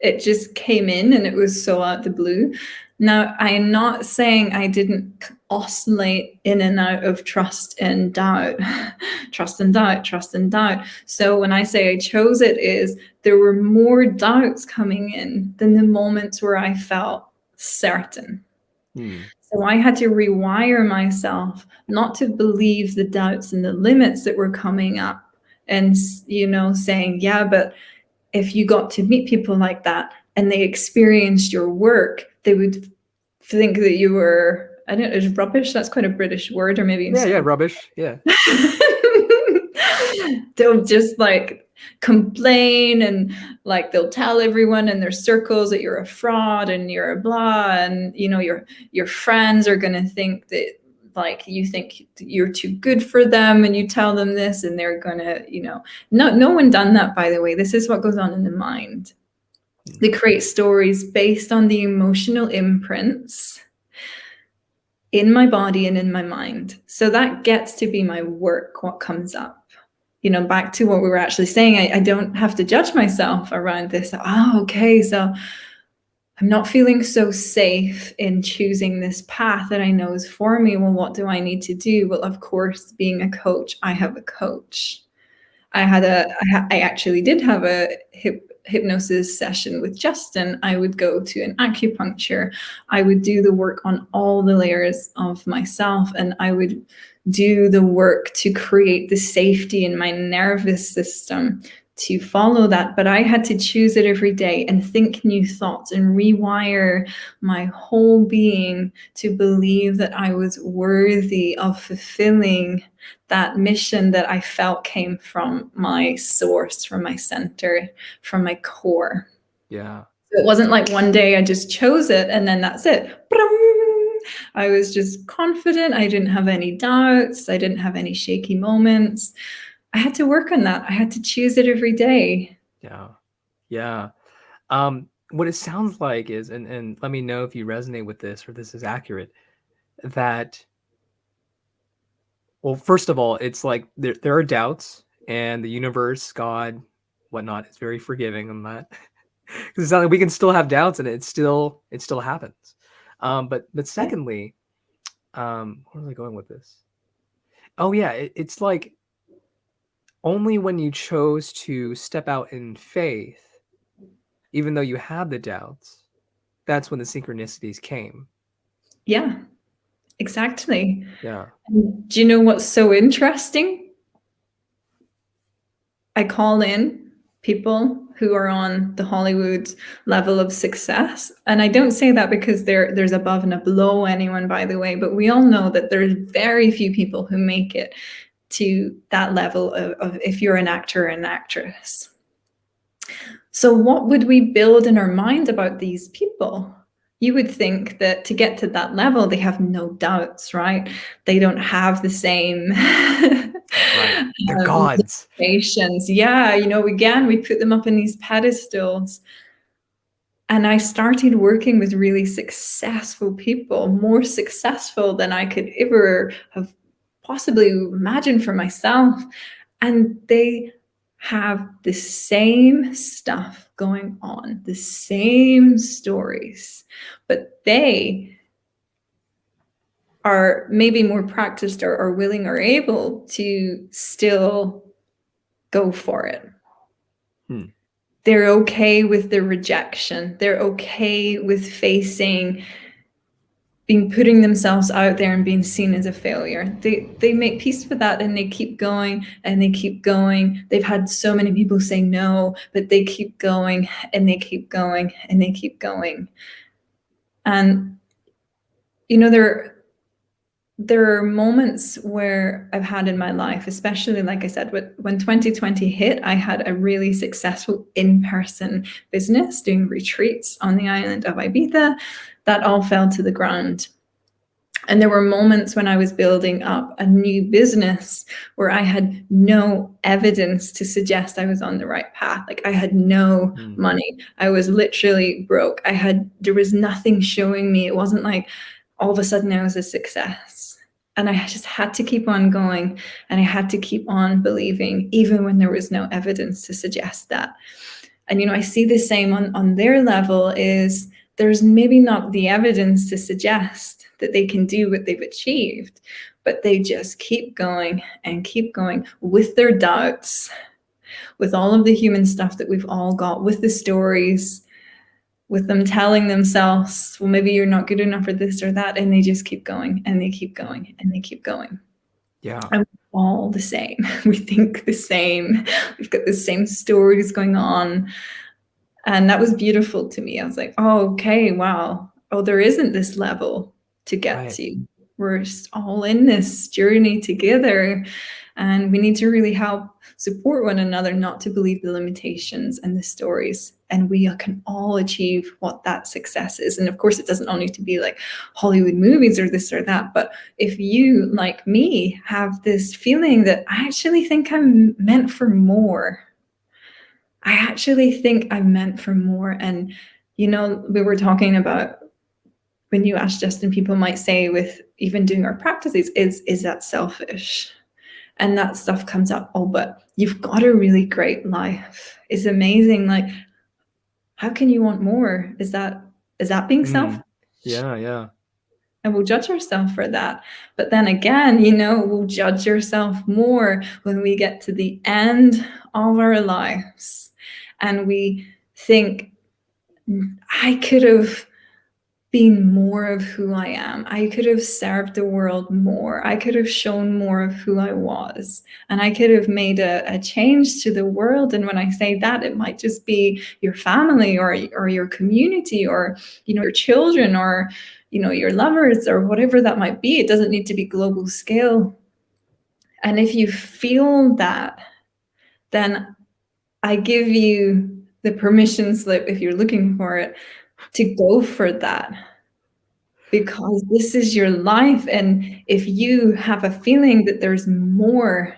It just came in and it was so out the blue. Now, I'm not saying I didn't oscillate in and out of trust and doubt, trust and doubt, trust and doubt. So when I say I chose it is there were more doubts coming in than the moments where I felt certain. Hmm. So I had to rewire myself not to believe the doubts and the limits that were coming up and, you know, saying, yeah, but if you got to meet people like that and they experienced your work, they would think that you were, I don't know, is rubbish? That's quite a British word or maybe. Yeah, yeah, rubbish. Yeah. They'll just like complain and like they'll tell everyone in their circles that you're a fraud and you're a blah and you know your your friends are going to think that like you think you're too good for them and you tell them this and they're going to you know no no one done that by the way this is what goes on in the mind they create stories based on the emotional imprints in my body and in my mind so that gets to be my work what comes up you know, back to what we were actually saying, I, I don't have to judge myself around this. Oh, okay, so I'm not feeling so safe in choosing this path that I know is for me. Well, what do I need to do? Well, of course, being a coach, I have a coach. I had a, I, I actually did have a hip, hypnosis session with Justin. I would go to an acupuncture. I would do the work on all the layers of myself and I would do the work to create the safety in my nervous system to follow that, but I had to choose it every day and think new thoughts and rewire my whole being to believe that I was worthy of fulfilling that mission that I felt came from my source, from my center, from my core. Yeah. So it wasn't like one day I just chose it and then that's it. I was just confident. I didn't have any doubts. I didn't have any shaky moments. I had to work on that. I had to choose it every day. Yeah. Yeah. Um, what it sounds like is, and, and let me know if you resonate with this or this is accurate, that, well, first of all, it's like there, there are doubts and the universe, God, whatnot is very forgiving on that. Because it's not like we can still have doubts and it still, it still happens. Um, but, but secondly, um, where was I going with this? Oh yeah, it, it's like only when you chose to step out in faith, even though you had the doubts, that's when the synchronicities came. Yeah, exactly. Yeah. do you know what's so interesting? I call in people who are on the Hollywood level of success. And I don't say that because there, there's above and below anyone, by the way, but we all know that there's very few people who make it to that level of, of if you're an actor or an actress. So what would we build in our mind about these people? You would think that to get to that level, they have no doubts, right? They don't have the same right. um, gods. Patience. Yeah, you know, again, we put them up in these pedestals. And I started working with really successful people, more successful than I could ever have possibly imagined for myself. And they have the same stuff going on, the same stories, but they are maybe more practiced or, or willing or able to still go for it. Hmm. They're okay with the rejection. They're okay with facing being putting themselves out there and being seen as a failure. They they make peace with that and they keep going and they keep going. They've had so many people say no, but they keep going and they keep going and they keep going. And you know there there are moments where I've had in my life, especially like I said, when 2020 hit, I had a really successful in-person business doing retreats on the island of Ibiza that all fell to the ground. And there were moments when I was building up a new business where I had no evidence to suggest I was on the right path. Like I had no mm. money. I was literally broke. I had, there was nothing showing me. It wasn't like all of a sudden I was a success. And I just had to keep on going and I had to keep on believing, even when there was no evidence to suggest that. And, you know, I see the same on, on their level is there's maybe not the evidence to suggest that they can do what they've achieved, but they just keep going and keep going with their doubts, with all of the human stuff that we've all got, with the stories, with them telling themselves, well, maybe you're not good enough for this or that. And they just keep going and they keep going and they keep going. Yeah. And all the same. We think the same. We've got the same stories going on. And that was beautiful to me. I was like, oh, okay, wow. Oh, there isn't this level to get right. to. We're all in this journey together. And we need to really help support one another not to believe the limitations and the stories. And we can all achieve what that success is. And of course, it doesn't only to be like Hollywood movies or this or that. But if you, like me, have this feeling that I actually think I'm meant for more, I actually think I'm meant for more. And, you know, we were talking about when you ask Justin, people might say with even doing our practices, is, is that selfish? And that stuff comes up, oh, but you've got a really great life. It's amazing. Like, how can you want more? Is that, is that being mm. selfish? Yeah, yeah. And we'll judge ourselves for that. But then again, you know, we'll judge ourselves more when we get to the end of our lives and we think, I could have been more of who I am. I could have served the world more. I could have shown more of who I was. And I could have made a, a, change to the world. And when I say that, it might just be your family or, or your community or, you know, your children or, you know, your lovers or whatever that might be. It doesn't need to be global scale. And if you feel that, then I give you the permission slip if you're looking for it to go for that. Because this is your life and if you have a feeling that there's more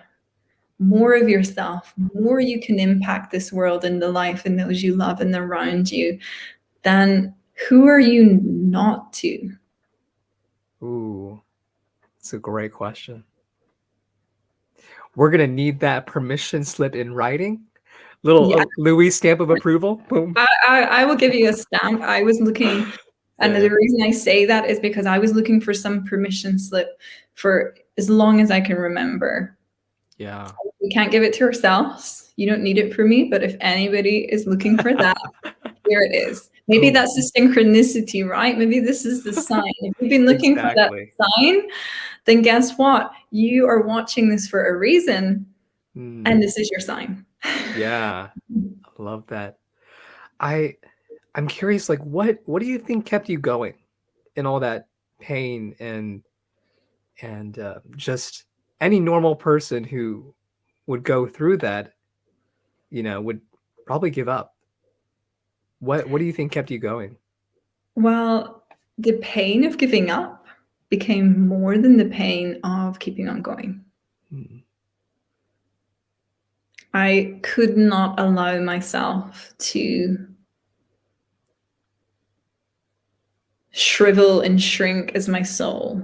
more of yourself more you can impact this world and the life and those you love and around you then who are you not to? Ooh it's a great question. We're gonna need that permission slip in writing little yeah. Louis stamp of approval. Boom. I, I, I, will give you a stamp. I was looking, and the reason I say that is because I was looking for some permission slip for as long as I can remember. Yeah. We can't give it to ourselves. You don't need it for me, but if anybody is looking for that, here it is. Maybe that's the synchronicity, right? Maybe this is the sign. If you've been looking exactly. for that sign, then guess what? You are watching this for a reason, mm. and this is your sign yeah i love that. I i'm curious like what what do you think kept you going in all that pain and and uh, just any normal person who would go through that you know would probably give up? What what do you think kept you going? Well the pain of giving up became more than the pain of keeping on going. Hmm. I could not allow myself to shrivel and shrink as my soul.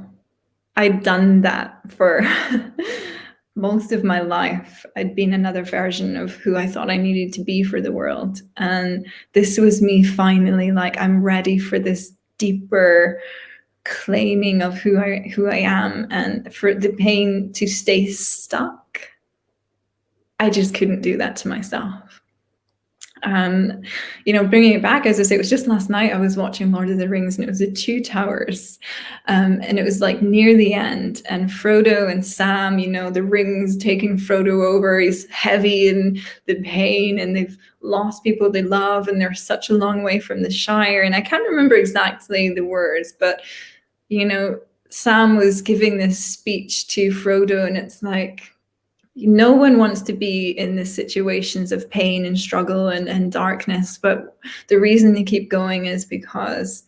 I'd done that for most of my life. I'd been another version of who I thought I needed to be for the world. And this was me finally like, I'm ready for this deeper claiming of who I who I am and for the pain to stay stuck I just couldn't do that to myself. Um, you know, bringing it back, as I say, it was just last night I was watching Lord of the Rings and it was the Two Towers. Um, and it was like near the end and Frodo and Sam, you know, the rings taking Frodo over, he's heavy in the pain and they've lost people they love and they're such a long way from the Shire. And I can't remember exactly the words, but, you know, Sam was giving this speech to Frodo and it's like, no one wants to be in the situations of pain and struggle and, and darkness but the reason they keep going is because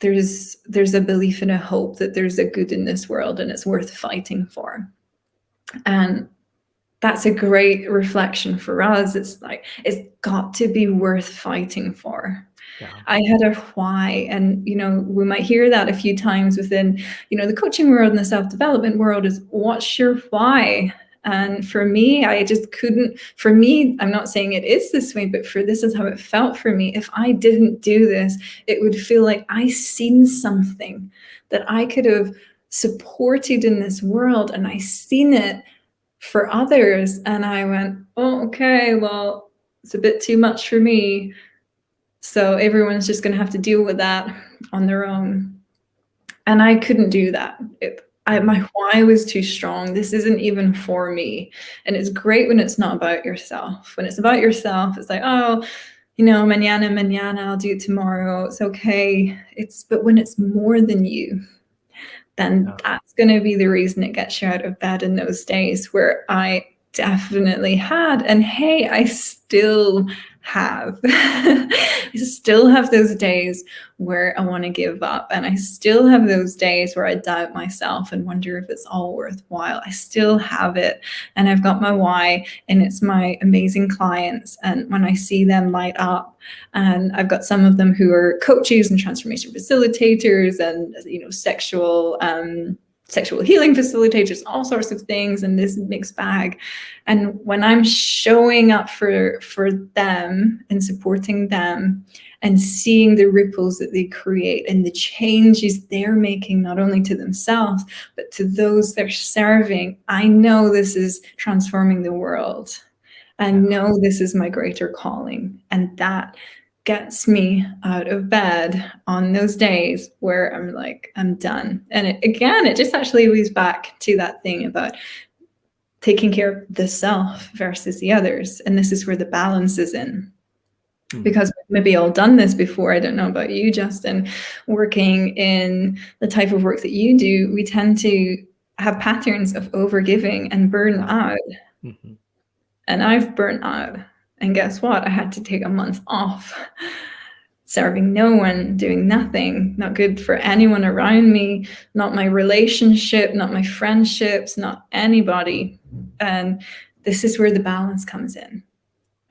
there's there's a belief and a hope that there's a good in this world and it's worth fighting for and that's a great reflection for us it's like it's got to be worth fighting for yeah. I had a why, and you know we might hear that a few times within you know the coaching world and the self development world is what's your why? And for me, I just couldn't, for me, I'm not saying it is this way, but for this is how it felt for me. If I didn't do this, it would feel like I seen something that I could have supported in this world and I seen it for others. And I went, oh, okay, well, it's a bit too much for me. So everyone's just going to have to deal with that on their own. And I couldn't do that. It, I, my why was too strong. This isn't even for me. And it's great when it's not about yourself. When it's about yourself, it's like, oh, you know, mañana, mañana, I'll do it tomorrow. It's okay. It's, but when it's more than you, then yeah. that's going to be the reason it gets you out of bed in those days where I definitely had. And hey, I still have. I still have those days where I want to give up. And I still have those days where I doubt myself and wonder if it's all worthwhile. I still have it. And I've got my why, and it's my amazing clients. And when I see them light up, and I've got some of them who are coaches and transformation facilitators and, you know, sexual, um, sexual healing facilitators, all sorts of things in this mixed bag. And when I'm showing up for, for them and supporting them and seeing the ripples that they create and the changes they're making, not only to themselves, but to those they're serving, I know this is transforming the world. I know this is my greater calling. And that gets me out of bed on those days where I'm like, I'm done. And it, again, it just actually leads back to that thing about taking care of the self versus the others. And this is where the balance is in. Mm. Because maybe all done this before. I don't know about you, Justin, working in the type of work that you do, we tend to have patterns of overgiving and burn out. Mm -hmm. And I've burnt out and guess what? I had to take a month off, serving no one, doing nothing, not good for anyone around me, not my relationship, not my friendships, not anybody. And this is where the balance comes in.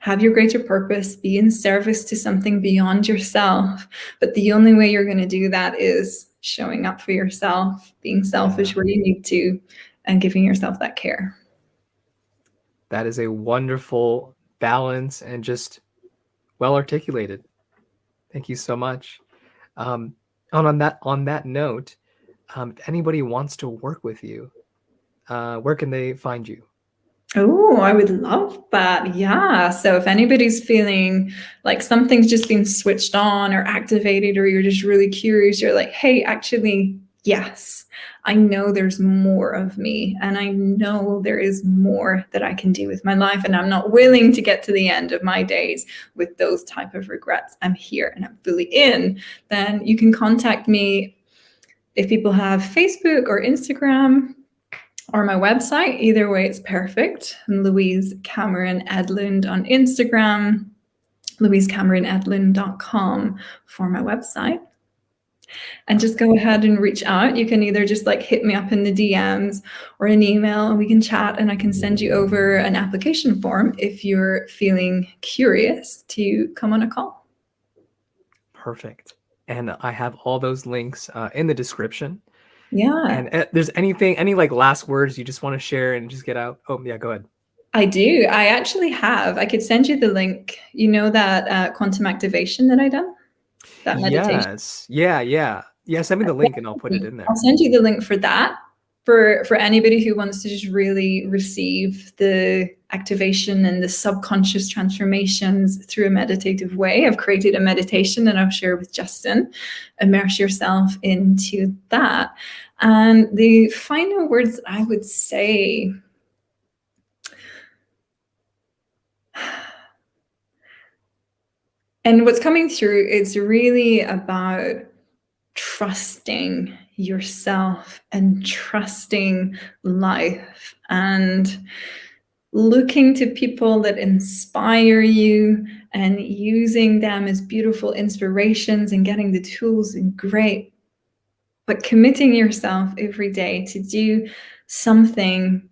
Have your greater purpose, be in service to something beyond yourself. But the only way you're going to do that is showing up for yourself, being selfish where you need to, and giving yourself that care. That is a wonderful balance and just well articulated. Thank you so much. Um, and on that on that note, um, if anybody wants to work with you, uh, where can they find you? Oh, I would love that. Yeah. So if anybody's feeling like something's just been switched on or activated, or you're just really curious, you're like, hey, actually, yes, I know there's more of me and I know there is more that I can do with my life and I'm not willing to get to the end of my days with those type of regrets. I'm here and I'm fully in. Then you can contact me if people have Facebook or Instagram or my website. Either way, it's perfect. I'm Louise Cameron Edlund on Instagram, louisecameronedlund.com for my website and just go ahead and reach out. You can either just like hit me up in the DMs or an email and we can chat and I can send you over an application form if you're feeling curious to come on a call. Perfect. And I have all those links uh, in the description. Yeah. And uh, there's anything, any like last words you just want to share and just get out? Oh, yeah, go ahead. I do. I actually have. I could send you the link. You know that uh, quantum activation that I done? That meditation. Yes. Yeah, yeah. Yeah, send me the link and I'll put it in there. I'll send you the link for that. For, for anybody who wants to just really receive the activation and the subconscious transformations through a meditative way, I've created a meditation that I'll share with Justin. Immerse yourself into that. And the final words that I would say and what's coming through is really about trusting yourself and trusting life and looking to people that inspire you and using them as beautiful inspirations and getting the tools and great. But committing yourself every day to do something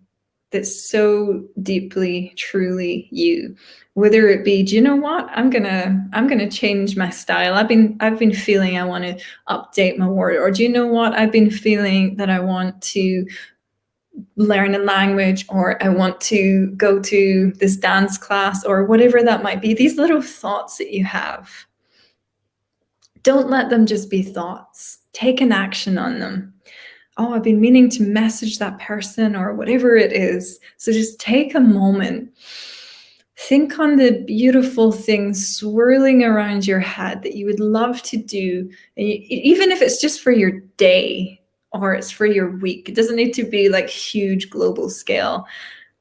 that's so deeply truly you. Whether it be do you know what? I'm gonna i'm gonna change my style. I've been i've been feeling i want to update my word or do you know what? I've been feeling that i want to learn a language or i want to go to this dance class or whatever that might be. These little thoughts that you have. Don't let them just be thoughts. Take an action on them oh, I've been meaning to message that person or whatever it is. So just take a moment. Think on the beautiful things swirling around your head that you would love to do. And you, even if it's just for your day or it's for your week, it doesn't need to be like huge global scale.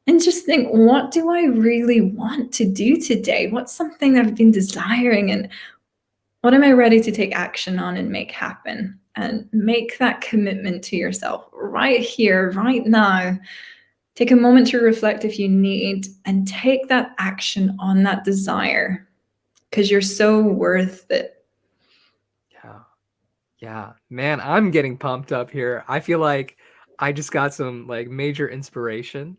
And just think, what do I really want to do today? What's something I've been desiring and what am I ready to take action on and make happen? And make that commitment to yourself right here, right now. Take a moment to reflect if you need and take that action on that desire because you're so worth it. Yeah. Yeah. Man, I'm getting pumped up here. I feel like I just got some like major inspiration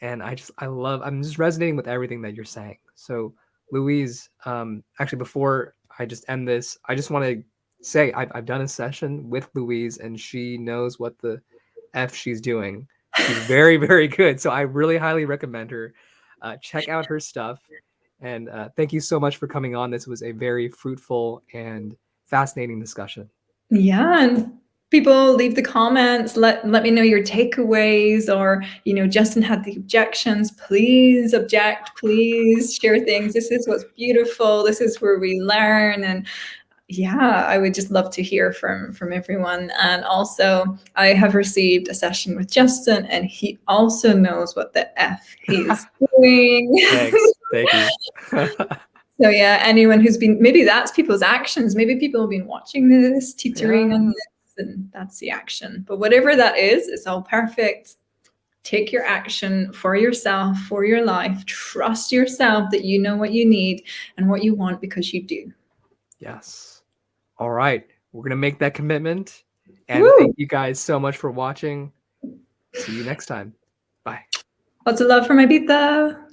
and I just, I love, I'm just resonating with everything that you're saying. So Louise, um, actually before I just end this, I just want to say I've, I've done a session with Louise and she knows what the F she's doing. She's very, very good. So I really highly recommend her. Uh, check out her stuff. And uh, thank you so much for coming on. This was a very fruitful and fascinating discussion. Yeah. And people leave the comments let let me know your takeaways or you know justin had the objections please object please share things this is what's beautiful this is where we learn and yeah i would just love to hear from from everyone and also i have received a session with justin and he also knows what the f he's doing Thanks. Thank you. so yeah anyone who's been maybe that's people's actions maybe people have been watching this tutoring Yeah. on this and that's the action but whatever that is it's all perfect take your action for yourself for your life trust yourself that you know what you need and what you want because you do yes. All right. We're going to make that commitment. And Woo! thank you guys so much for watching. See you next time. Bye. lots of love from Ibiza